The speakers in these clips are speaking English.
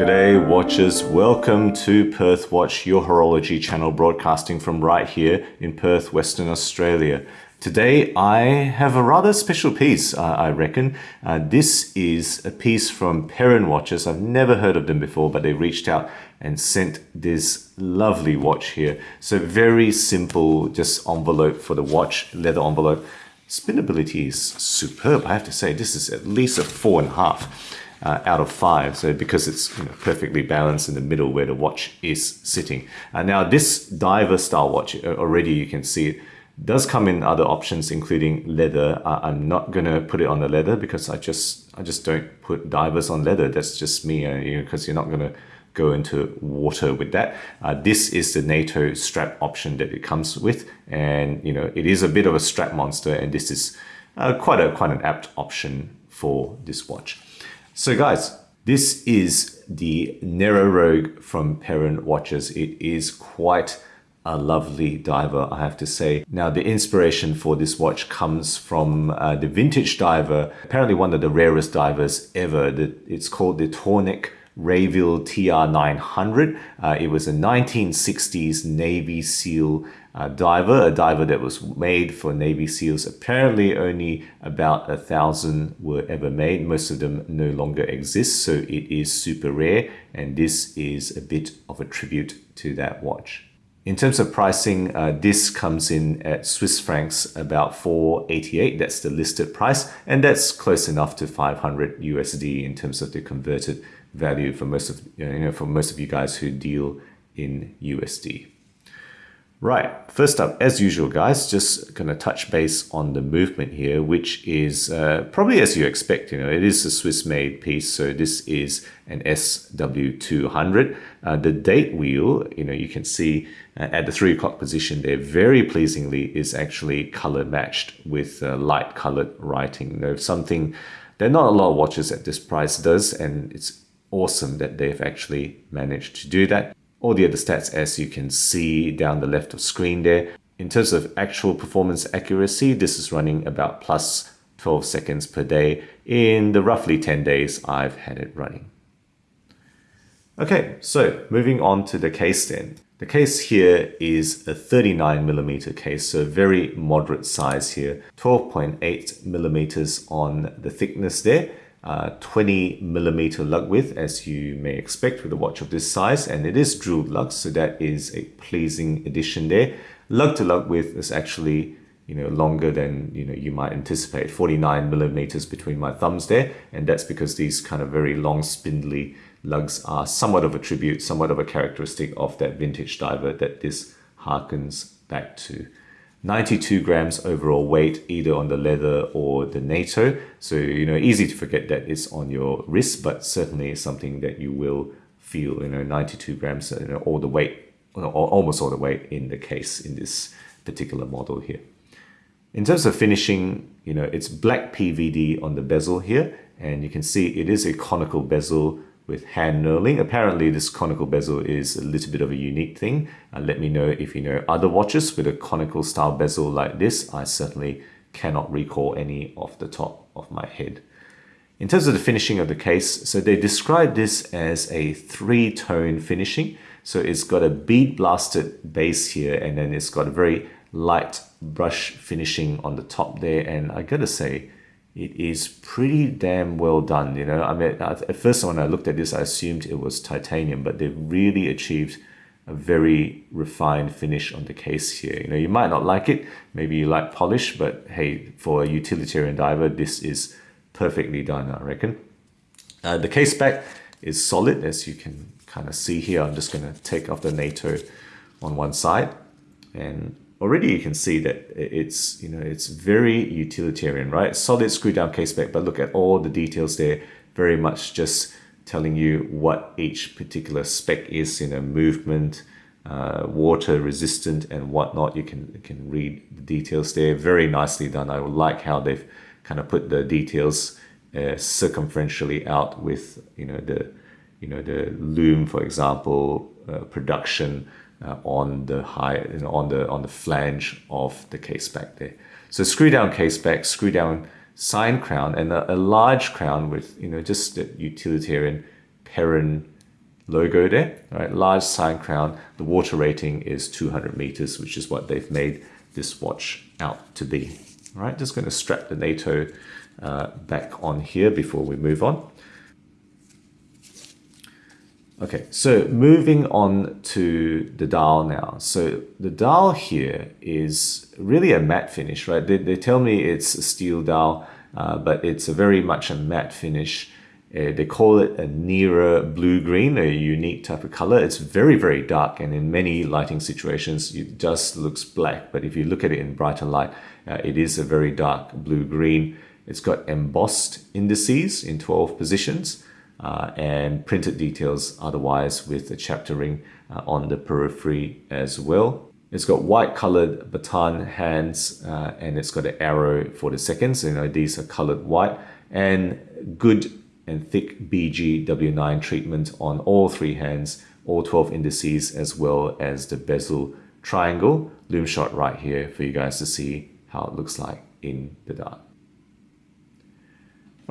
G'day watchers, welcome to Perth Watch, your horology channel broadcasting from right here in Perth, Western Australia. Today I have a rather special piece, uh, I reckon. Uh, this is a piece from Perrin Watches. I've never heard of them before, but they reached out and sent this lovely watch here. So very simple, just envelope for the watch, leather envelope. Spinability is superb, I have to say. This is at least a four and a half uh, out of five. So because it's you know, perfectly balanced in the middle where the watch is sitting. Uh, now this diver style watch, uh, already you can see it, does come in other options including leather. Uh, I'm not gonna put it on the leather because I just I just don't put divers on leather. That's just me, uh, you know, because you're not gonna go into water with that. Uh, this is the NATO strap option that it comes with, and you know it is a bit of a strap monster, and this is uh, quite a quite an apt option for this watch. So guys, this is the Nero Rogue from Perrin Watches. It is quite a lovely diver, I have to say. Now, the inspiration for this watch comes from uh, the vintage diver, apparently one of the rarest divers ever. It's called the Tornek Rayville TR900. Uh, it was a 1960s Navy SEAL uh, diver, a diver that was made for Navy SEALs. Apparently only about a thousand were ever made. Most of them no longer exist, so it is super rare, and this is a bit of a tribute to that watch. In terms of pricing, uh, this comes in at Swiss francs about 488. That's the listed price, and that's close enough to 500 USD in terms of the converted value for most of you know for most of you guys who deal in USD. Right, first up, as usual, guys, just gonna touch base on the movement here, which is uh, probably as you expect. You know, it is a Swiss-made piece, so this is an SW200. Uh, the date wheel, you know, you can see uh, at the three o'clock position there, very pleasingly, is actually color matched with uh, light colored writing. You know, something that not a lot of watches at this price does, and it's awesome that they've actually managed to do that. All the other stats as you can see down the left of screen there. In terms of actual performance accuracy, this is running about plus 12 seconds per day in the roughly 10 days I've had it running. Okay, so moving on to the case then. The case here is a 39 millimeter case, so very moderate size here, 12.8 millimeters on the thickness there uh, 20 millimeter lug width as you may expect with a watch of this size and it is drilled lug so that is a pleasing addition there. Lug to lug width is actually you know longer than you know you might anticipate. 49 millimeters between my thumbs there and that's because these kind of very long spindly lugs are somewhat of a tribute somewhat of a characteristic of that vintage diver that this harkens back to 92 grams overall weight either on the leather or the NATO. So, you know, easy to forget that it's on your wrist, but certainly something that you will feel, you know, 92 grams, you know, all the weight, almost all the weight in the case in this particular model here. In terms of finishing, you know, it's black PVD on the bezel here, and you can see it is a conical bezel with hand knurling. Apparently this conical bezel is a little bit of a unique thing. Uh, let me know if you know other watches with a conical style bezel like this. I certainly cannot recall any off the top of my head. In terms of the finishing of the case, so they describe this as a three-tone finishing. So it's got a bead blasted base here and then it's got a very light brush finishing on the top there. And I gotta say, it is pretty damn well done. You know, I mean, at first when I looked at this, I assumed it was titanium, but they've really achieved a very refined finish on the case here. You know, you might not like it, maybe you like polish, but hey, for a utilitarian diver, this is perfectly done, I reckon. Uh, the case back is solid, as you can kind of see here. I'm just going to take off the NATO on one side and already you can see that it's you know it's very utilitarian right? Solid screw down case back but look at all the details there very much just telling you what each particular spec is in a movement uh, water resistant and whatnot. You can you can read the details there very nicely done. I like how they've kind of put the details uh, circumferentially out with you know the you know the loom for example uh, production uh, on the high you know, on the on the flange of the case back there. So screw down case back, screw down sign crown, and a, a large crown with you know just the utilitarian Perrin logo there, right? Large sign crown. The water rating is 200 meters, which is what they've made this watch out to be. All right, just going to strap the NATO uh, back on here before we move on. Okay, so moving on to the dial now. So the dial here is really a matte finish, right? They, they tell me it's a steel dial, uh, but it's a very much a matte finish. Uh, they call it a Nera blue-green, a unique type of color. It's very, very dark, and in many lighting situations, it just looks black. But if you look at it in brighter light, uh, it is a very dark blue-green. It's got embossed indices in 12 positions uh, and printed details otherwise with the chapter ring uh, on the periphery as well. It's got white colored baton hands uh, and it's got an arrow for the seconds. You know, these are colored white and good and thick BGW9 treatment on all three hands, all 12 indices, as well as the bezel triangle. loom shot right here for you guys to see how it looks like in the dark.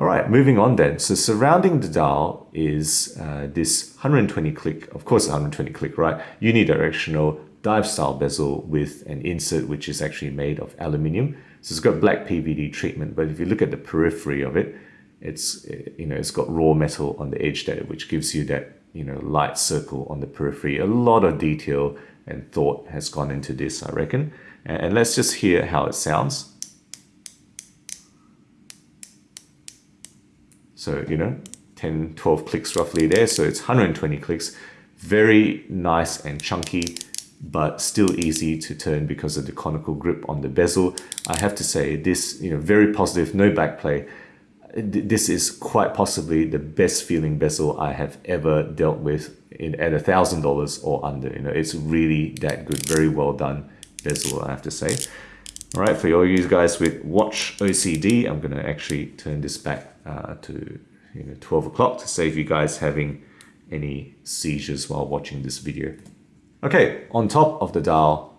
All right, moving on then. So surrounding the dial is uh, this 120 click, of course 120 click, right? Unidirectional dive style bezel with an insert which is actually made of aluminium. So it's got black PVD treatment, but if you look at the periphery of it, it's you know it's got raw metal on the edge there, which gives you that you know light circle on the periphery. A lot of detail and thought has gone into this, I reckon. And let's just hear how it sounds. So, you know, 10, 12 clicks roughly there. So it's 120 clicks. Very nice and chunky, but still easy to turn because of the conical grip on the bezel. I have to say this, you know, very positive, no backplay. This is quite possibly the best feeling bezel I have ever dealt with in, at a thousand dollars or under. You know, it's really that good. Very well done bezel, I have to say. All right, for all you guys with watch OCD, I'm to actually turn this back uh, to you know 12 o'clock to save you guys having any seizures while watching this video. Okay, on top of the dial,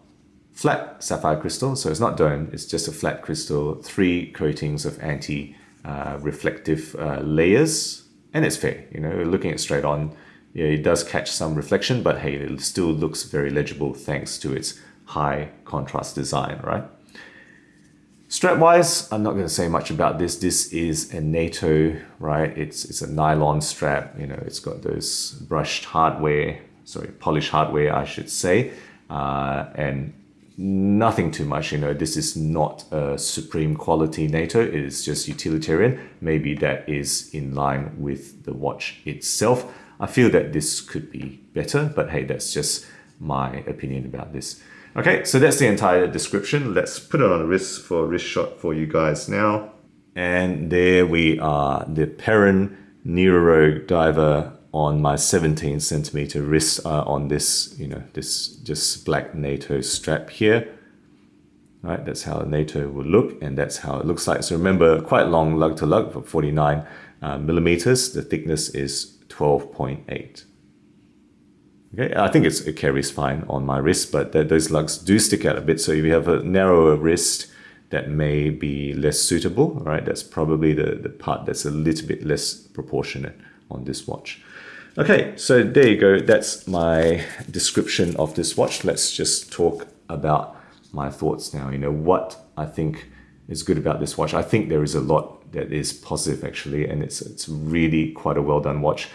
flat sapphire crystal. So it's not dome, it's just a flat crystal, three coatings of anti-reflective uh, uh, layers. And it's fair, you know, looking at straight on, it does catch some reflection, but hey, it still looks very legible thanks to its high contrast design, right? Strap wise, I'm not going to say much about this. This is a NATO, right? It's, it's a nylon strap. You know, it's got those brushed hardware, sorry, polished hardware, I should say. Uh, and nothing too much, you know, this is not a supreme quality NATO. It is just utilitarian. Maybe that is in line with the watch itself. I feel that this could be better, but hey, that's just my opinion about this. Okay, so that's the entire description. Let's put it on a wrist for a wrist shot for you guys now. And there we are, the Perrin Nero diver on my 17 centimeter wrist uh, on this, you know, this just black NATO strap here. Right, that's how NATO will look, and that's how it looks like. So remember, quite long lug to lug for 49 uh, millimeters. The thickness is 12.8. Okay, I think it's it carries fine on my wrist, but those lugs do stick out a bit. So if you have a narrower wrist, that may be less suitable, right? That's probably the, the part that's a little bit less proportionate on this watch. Okay, so there you go. That's my description of this watch. Let's just talk about my thoughts now. You know, what I think is good about this watch. I think there is a lot that is positive actually, and it's, it's really quite a well done watch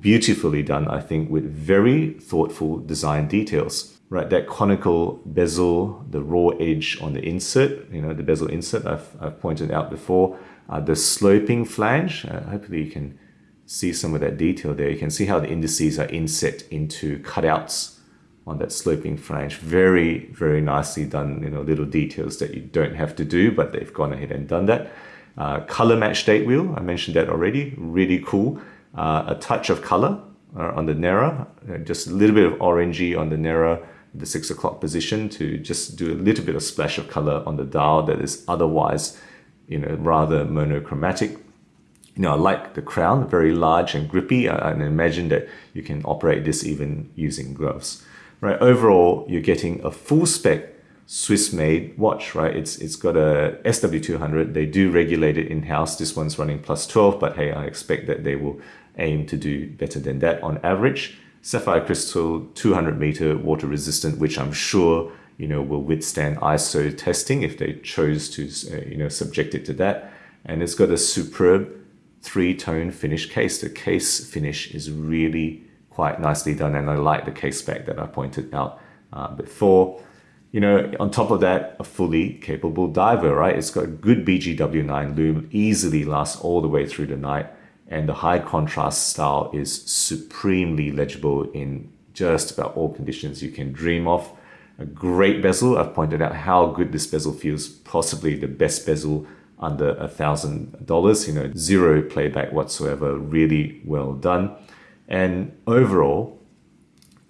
beautifully done, I think, with very thoughtful design details. Right, that conical bezel, the raw edge on the insert, you know, the bezel insert I've, I've pointed out before, uh, the sloping flange, uh, hopefully you can see some of that detail there. You can see how the indices are inset into cutouts on that sloping flange. Very, very nicely done, you know, little details that you don't have to do, but they've gone ahead and done that. Uh, color match date wheel, I mentioned that already, really cool uh, a touch of color uh, on the Nera, uh, just a little bit of orangey on the Nera, the six o'clock position to just do a little bit of splash of color on the dial that is otherwise, you know, rather monochromatic. You know, I like the crown, very large and grippy. I, I imagine that you can operate this even using gloves. Right, overall, you're getting a full spec Swiss-made watch, right? It's It's got a SW200. They do regulate it in-house. This one's running plus 12, but hey, I expect that they will aim to do better than that on average. sapphire crystal 200 meter water resistant, which I'm sure you know will withstand ISO testing if they chose to uh, you know subject it to that. And it's got a superb three-tone finish case. The case finish is really quite nicely done, and I like the case spec that I pointed out uh, before. You know, on top of that, a fully capable diver, right? It's got a good BGW9 lume, easily lasts all the way through the night and the high contrast style is supremely legible in just about all conditions you can dream of. A great bezel, I've pointed out how good this bezel feels, possibly the best bezel under a thousand dollars, you know, zero playback whatsoever, really well done. And overall,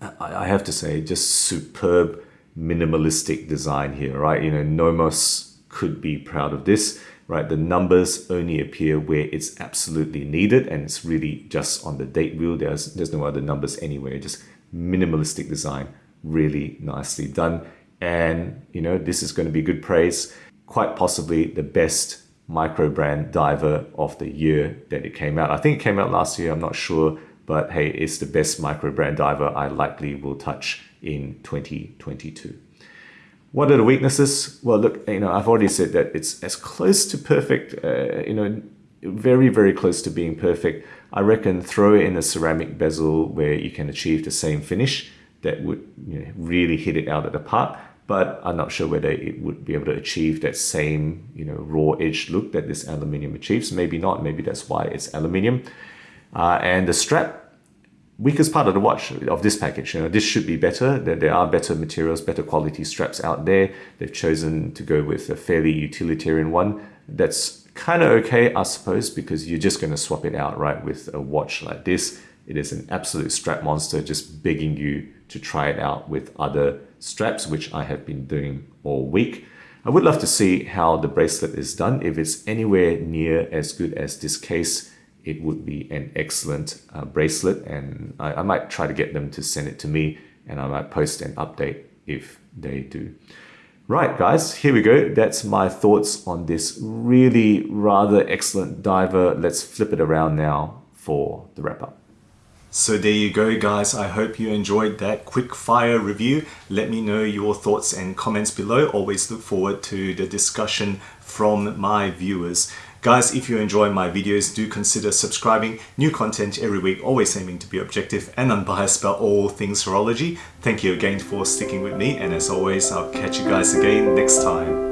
I have to say, just superb minimalistic design here, right? You know, Nomos could be proud of this right? The numbers only appear where it's absolutely needed and it's really just on the date wheel. There's, there's no other numbers anywhere, just minimalistic design, really nicely done. And, you know, this is going to be good praise, quite possibly the best micro brand diver of the year that it came out. I think it came out last year, I'm not sure, but hey, it's the best micro brand diver I likely will touch in 2022. What are the weaknesses? Well, look, you know, I've already said that it's as close to perfect, uh, you know, very, very close to being perfect. I reckon throw in a ceramic bezel where you can achieve the same finish that would you know, really hit it out of the park. But I'm not sure whether it would be able to achieve that same, you know, raw edge look that this aluminium achieves. Maybe not. Maybe that's why it's aluminium. Uh, and the strap weakest part of the watch of this package. You know, this should be better. There, there are better materials, better quality straps out there. They've chosen to go with a fairly utilitarian one. That's kind of okay, I suppose, because you're just going to swap it out, right, with a watch like this. It is an absolute strap monster, just begging you to try it out with other straps, which I have been doing all week. I would love to see how the bracelet is done. If it's anywhere near as good as this case, it would be an excellent uh, bracelet and I, I might try to get them to send it to me and I might post an update if they do. Right, guys, here we go. That's my thoughts on this really rather excellent diver. Let's flip it around now for the wrap up. So there you go guys, I hope you enjoyed that quick fire review. Let me know your thoughts and comments below. Always look forward to the discussion from my viewers. Guys, if you enjoy my videos, do consider subscribing. New content every week, always aiming to be objective and unbiased about all things horology. Thank you again for sticking with me, and as always, I'll catch you guys again next time.